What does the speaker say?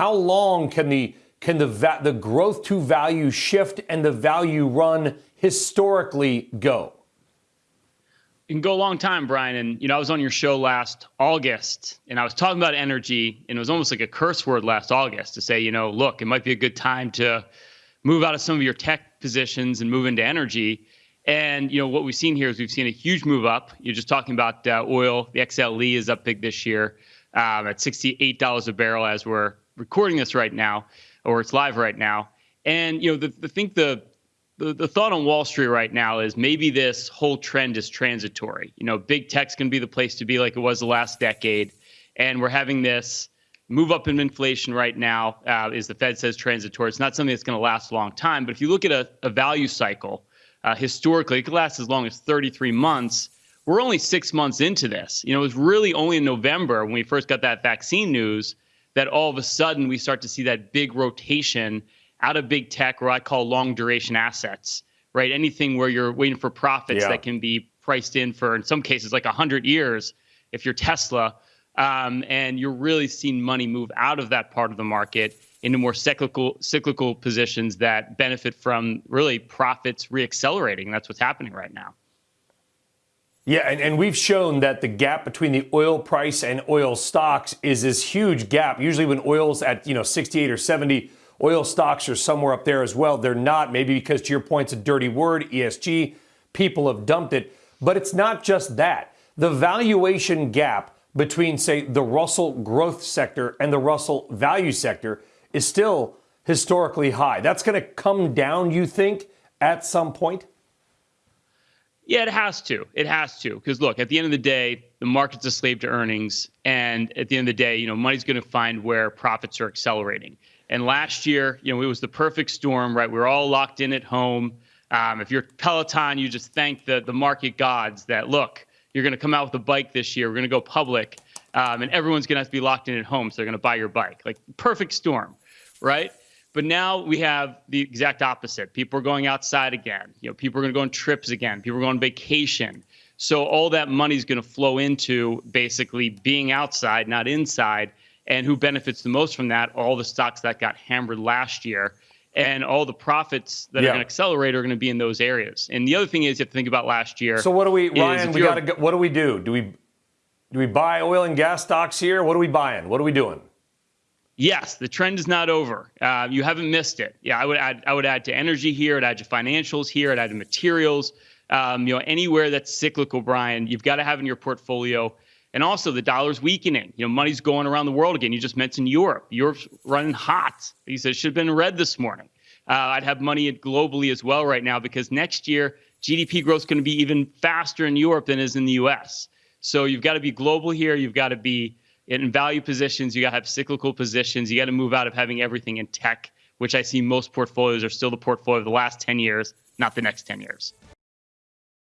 How long can the can the the growth to value shift and the value run historically go? It can go a long time, Brian. And you know, I was on your show last August, and I was talking about energy, and it was almost like a curse word last August to say, you know, look, it might be a good time to move out of some of your tech positions and move into energy. And you know what we've seen here is we've seen a huge move up. You're just talking about uh, oil. The XLE is up big this year um, at $68 a barrel as we're recording this right now, or it's live right now. And you know, the, the think the the, the thought on Wall Street right now is maybe this whole trend is transitory. You know, big tech's going to be the place to be like it was the last decade. And we're having this move up in inflation right now, uh, is the Fed says transitory. It's not something that's going to last a long time. But if you look at a, a value cycle, uh, historically, it could last as long as 33 months. We're only six months into this. You know, it was really only in November when we first got that vaccine news that all of a sudden we start to see that big rotation out of big tech, or I call long duration assets, right? Anything where you're waiting for profits yeah. that can be priced in for, in some cases, like 100 years if you're Tesla. Um, and you're really seeing money move out of that part of the market into more cyclical cyclical positions that benefit from really profits reaccelerating. That's what's happening right now. Yeah, and, and we've shown that the gap between the oil price and oil stocks is this huge gap. Usually when oil's at, you know, 68 or 70, Oil stocks are somewhere up there as well. They're not, maybe because to your point, it's a dirty word, ESG. People have dumped it. But it's not just that. The valuation gap between, say, the Russell growth sector and the Russell value sector is still historically high. That's going to come down, you think, at some point? Yeah, it has to. It has to. Because look, at the end of the day, the market's a slave to earnings. And at the end of the day, you know, money's going to find where profits are accelerating. And last year, you know, it was the perfect storm, right? We were all locked in at home. Um, if you're Peloton, you just thank the the market gods that look, you're going to come out with a bike this year. We're going to go public, um, and everyone's going to have to be locked in at home, so they're going to buy your bike. Like perfect storm, right? But now we have the exact opposite. People are going outside again. You know, people are going to go on trips again. People are going on vacation. So all that money is going to flow into basically being outside, not inside, and who benefits the most from that? All the stocks that got hammered last year. And all the profits that yeah. are going to accelerate are going to be in those areas. And the other thing is you have to think about last year. So what do we, Ryan? We got to. What do we do? Do we do we buy oil and gas stocks here? What are we buying? What are we doing? Yes, the trend is not over. Uh, you haven't missed it. Yeah, I would add. I would add to energy here. I'd add to financials here. I'd add to materials. Um, you know, anywhere that's cyclical, Brian, you've got to have in your portfolio. And also the dollar's weakening. You know, money's going around the world again. You just mentioned Europe. Europe's running hot. He said should have been red this morning. Uh, I'd have money globally as well right now because next year GDP growth is going to be even faster in Europe than is in the U.S. So you've got to be global here. You've got to be in value positions. You got to have cyclical positions. You got to move out of having everything in tech, which I see most portfolios are still the portfolio of the last 10 years, not the next 10 years.